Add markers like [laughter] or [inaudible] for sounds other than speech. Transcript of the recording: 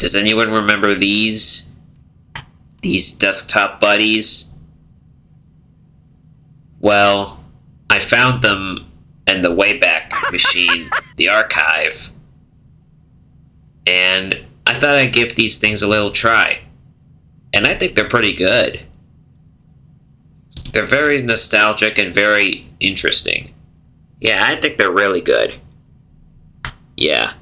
Does anyone remember these? These desktop buddies? Well, I found them in the Wayback Machine, [laughs] the archive. And I thought I'd give these things a little try. And I think they're pretty good. They're very nostalgic and very interesting. Yeah, I think they're really good. Yeah.